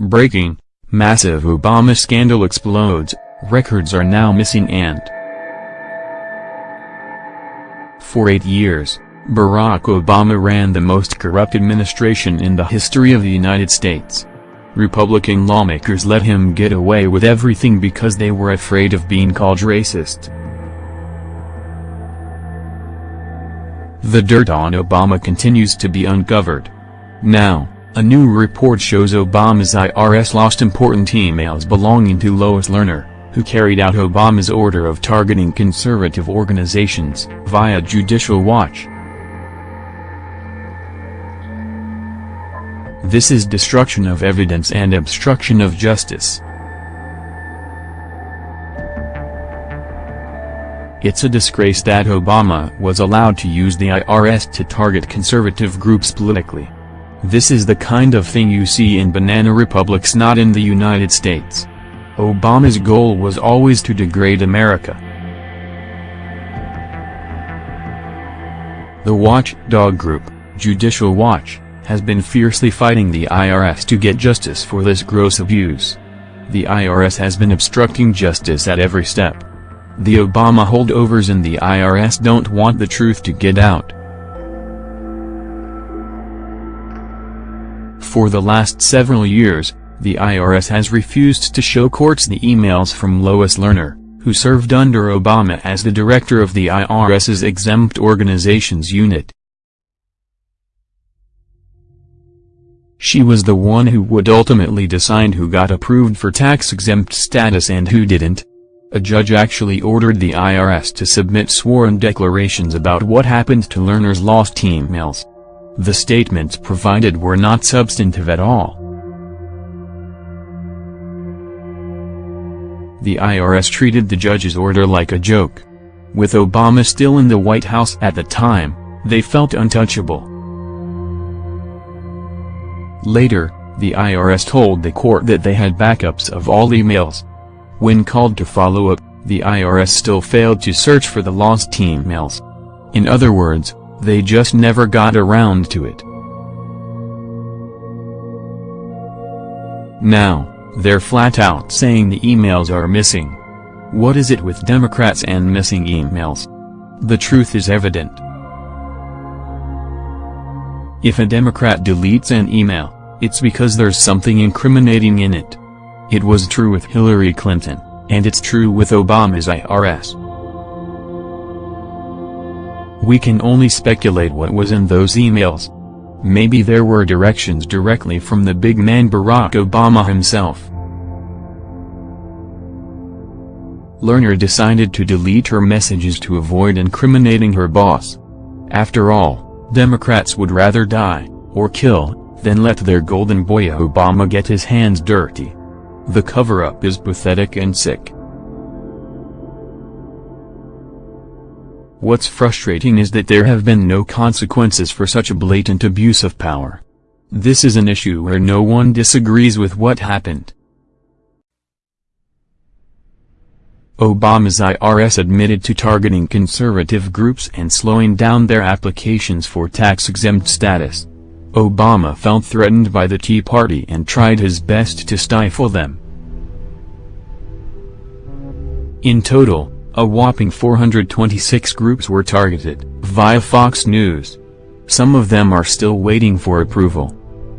Breaking, massive Obama scandal explodes, records are now missing and For eight years, Barack Obama ran the most corrupt administration in the history of the United States. Republican lawmakers let him get away with everything because they were afraid of being called racist. The dirt on Obama continues to be uncovered. Now, a new report shows Obama's IRS lost important emails belonging to Lois Lerner, who carried out Obama's order of targeting conservative organizations, via Judicial Watch. This is destruction of evidence and obstruction of justice. It's a disgrace that Obama was allowed to use the IRS to target conservative groups politically. This is the kind of thing you see in banana republics not in the United States. Obama's goal was always to degrade America. The watchdog group, Judicial Watch, has been fiercely fighting the IRS to get justice for this gross abuse. The IRS has been obstructing justice at every step. The Obama holdovers in the IRS don't want the truth to get out. For the last several years, the IRS has refused to show courts the emails from Lois Lerner, who served under Obama as the director of the IRS's Exempt Organizations Unit. She was the one who would ultimately decide who got approved for tax-exempt status and who didn't. A judge actually ordered the IRS to submit sworn declarations about what happened to Lerner's lost emails. The statements provided were not substantive at all. The IRS treated the judge's order like a joke. With Obama still in the White House at the time, they felt untouchable. Later, the IRS told the court that they had backups of all emails. When called to follow up, the IRS still failed to search for the lost emails. In other words, they just never got around to it. Now, they're flat out saying the emails are missing. What is it with Democrats and missing emails? The truth is evident. If a Democrat deletes an email, it's because there's something incriminating in it. It was true with Hillary Clinton, and it's true with Obama's IRS. We can only speculate what was in those emails. Maybe there were directions directly from the big man Barack Obama himself. Lerner decided to delete her messages to avoid incriminating her boss. After all, Democrats would rather die, or kill, than let their golden boy Obama get his hands dirty. The cover-up is pathetic and sick. What's frustrating is that there have been no consequences for such a blatant abuse of power. This is an issue where no one disagrees with what happened. Obama's IRS admitted to targeting conservative groups and slowing down their applications for tax-exempt status. Obama felt threatened by the Tea Party and tried his best to stifle them. In total, a whopping 426 groups were targeted, via Fox News. Some of them are still waiting for approval.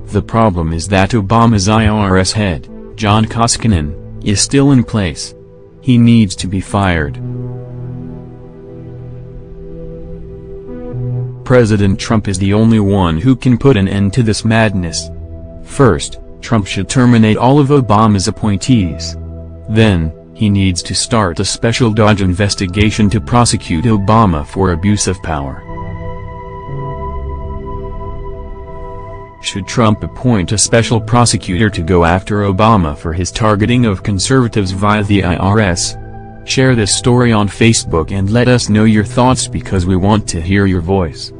The problem is that Obama's IRS head, John Koskinen, is still in place. He needs to be fired. President Trump is the only one who can put an end to this madness. First, Trump should terminate all of Obama's appointees. Then, he needs to start a special Dodge investigation to prosecute Obama for abuse of power. Should Trump appoint a special prosecutor to go after Obama for his targeting of conservatives via the IRS? Share this story on Facebook and let us know your thoughts because we want to hear your voice.